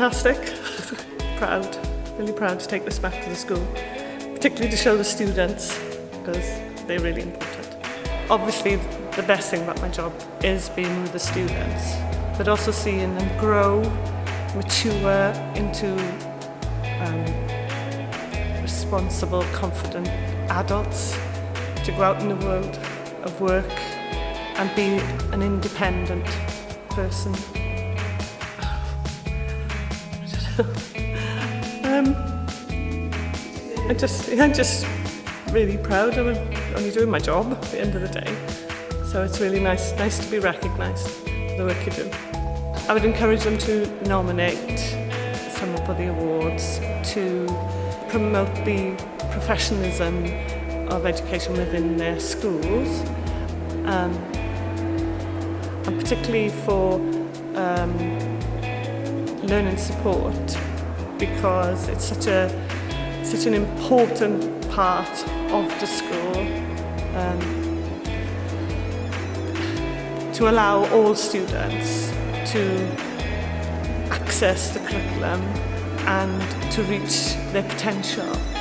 fantastic. proud, really proud to take this back to the school, particularly to show the students because they're really important. Obviously, the best thing about my job is being with the students, but also seeing them grow, mature into um, responsible, confident adults to go out in the world of work and be an independent person. um, I just, I'm just really proud. I'm only doing my job at the end of the day. So it's really nice, nice to be recognised for the work you do. I would encourage them to nominate someone for the awards to promote the professionalism of education within their schools um, and particularly for um, learning support because it's such a such an important part of the school um, to allow all students to access the curriculum and to reach their potential.